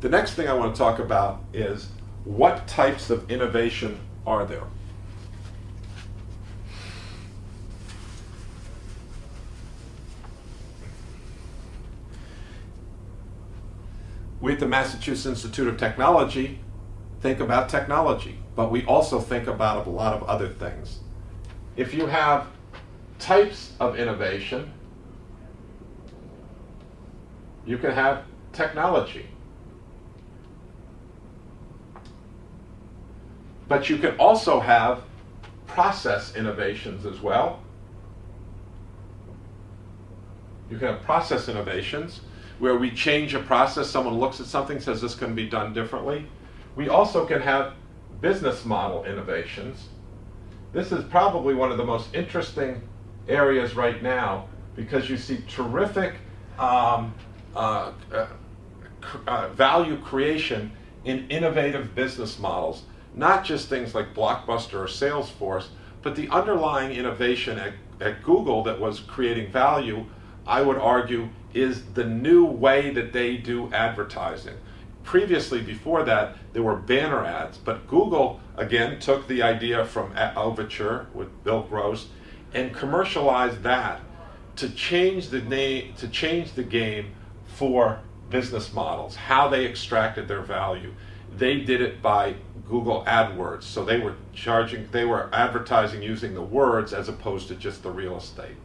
The next thing I want to talk about is what types of innovation are there? We at the Massachusetts Institute of Technology think about technology, but we also think about a lot of other things. If you have types of innovation, you can have technology. But you can also have process innovations as well. You can have process innovations where we change a process, someone looks at something, says this can be done differently. We also can have business model innovations. This is probably one of the most interesting areas right now because you see terrific um, uh, uh, uh, value creation in innovative business models, not just things like Blockbuster or Salesforce, but the underlying innovation at, at Google that was creating value, I would argue, is the new way that they do advertising. Previously, before that, there were banner ads, but Google, again, took the idea from Overture with Bill Gross and commercialized that to change the name, to change the game for business models, how they extracted their value. They did it by Google AdWords, so they were charging, they were advertising using the words as opposed to just the real estate.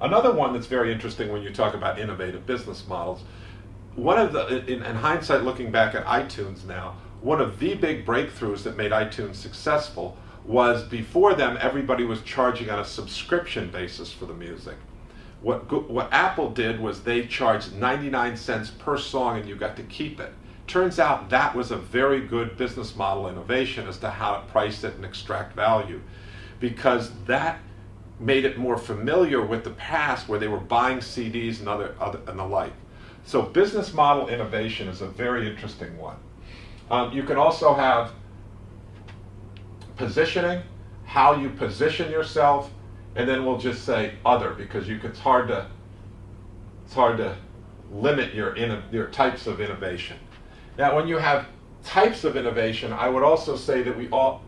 Another one that's very interesting when you talk about innovative business models, one of the, in, in hindsight looking back at iTunes now, one of the big breakthroughs that made iTunes successful was before them everybody was charging on a subscription basis for the music. What, what Apple did was they charged 99 cents per song and you got to keep it. Turns out that was a very good business model innovation as to how to price it and extract value because that made it more familiar with the past where they were buying CDs and, other, other and the like. So business model innovation is a very interesting one. Um, you can also have positioning, how you position yourself, and then we'll just say other because you, it's hard to it's hard to limit your your types of innovation. Now, when you have types of innovation, I would also say that we all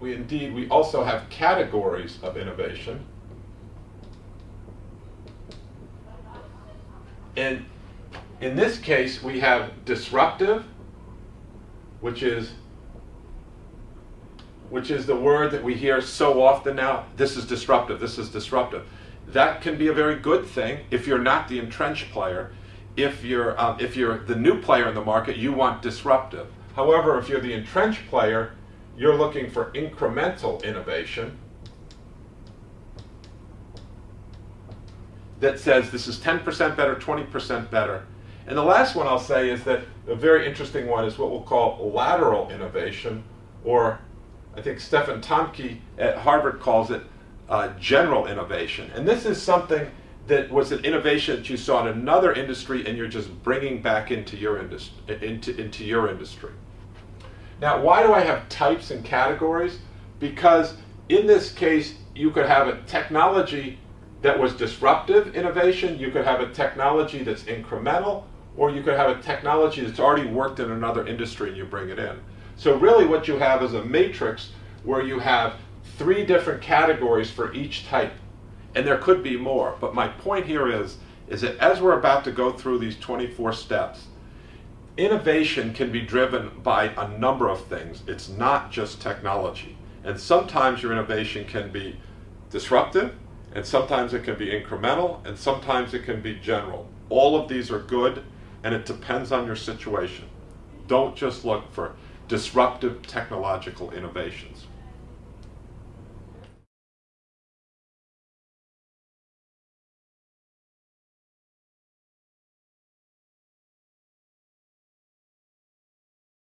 we indeed we also have categories of innovation. And in this case, we have disruptive, which is which is the word that we hear so often now. This is disruptive, this is disruptive. That can be a very good thing if you're not the entrenched player. If you're, um, if you're the new player in the market, you want disruptive. However, if you're the entrenched player, you're looking for incremental innovation that says this is 10% better, 20% better. And the last one I'll say is that a very interesting one is what we'll call lateral innovation or I think Stephen Thomke at Harvard calls it uh, general innovation. And this is something that was an innovation that you saw in another industry and you're just bringing back into your, industry, into, into your industry. Now, why do I have types and categories? Because in this case, you could have a technology that was disruptive innovation, you could have a technology that's incremental, or you could have a technology that's already worked in another industry and you bring it in. So really what you have is a matrix where you have three different categories for each type. And there could be more, but my point here is, is that as we're about to go through these 24 steps, innovation can be driven by a number of things. It's not just technology. And sometimes your innovation can be disruptive, and sometimes it can be incremental, and sometimes it can be general. All of these are good, and it depends on your situation. Don't just look for disruptive technological innovations.